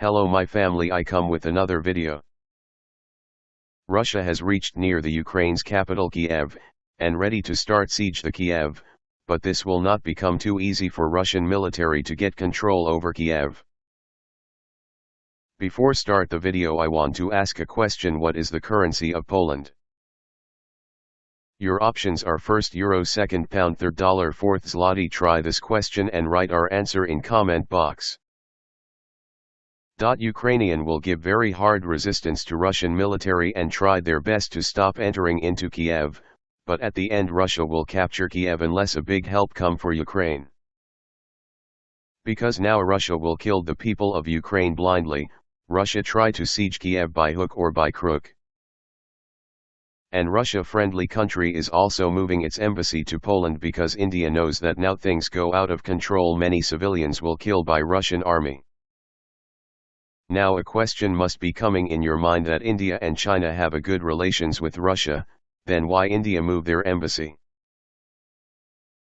Hello my family I come with another video. Russia has reached near the Ukraine's capital Kiev, and ready to start siege the Kiev, but this will not become too easy for Russian military to get control over Kiev. Before start the video I want to ask a question what is the currency of Poland? Your options are first euro second pound third dollar fourth zloty try this question and write our answer in comment box. Ukrainian will give very hard resistance to Russian military and tried their best to stop entering into Kiev, but at the end Russia will capture Kiev unless a big help come for Ukraine. Because now Russia will kill the people of Ukraine blindly, Russia try to siege Kiev by hook or by crook. And Russia-friendly country is also moving its embassy to Poland because India knows that now things go out of control many civilians will kill by Russian army. Now a question must be coming in your mind that India and China have a good relations with Russia, then why India move their embassy?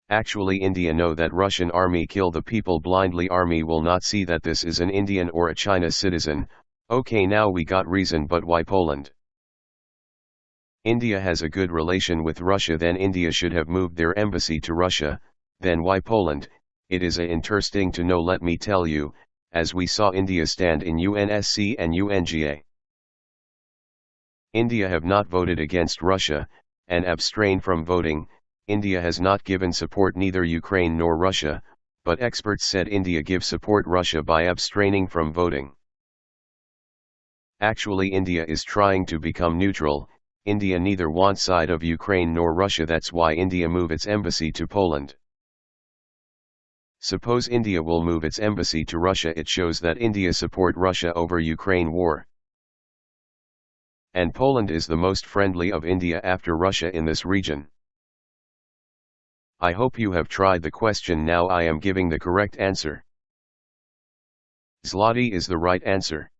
Actually India know that Russian army kill the people blindly army will not see that this is an Indian or a China citizen, okay now we got reason but why Poland? India has a good relation with Russia then India should have moved their embassy to Russia, then why Poland, it is a interesting to know let me tell you, as we saw India stand in UNSC and UNGA. India have not voted against Russia, and abstain from voting, India has not given support neither Ukraine nor Russia, but experts said India give support Russia by abstaining from voting. Actually India is trying to become neutral, India neither wants side of Ukraine nor Russia that's why India move its embassy to Poland. Suppose India will move its embassy to Russia it shows that India support Russia over Ukraine war. And Poland is the most friendly of India after Russia in this region. I hope you have tried the question now I am giving the correct answer. Zloty is the right answer.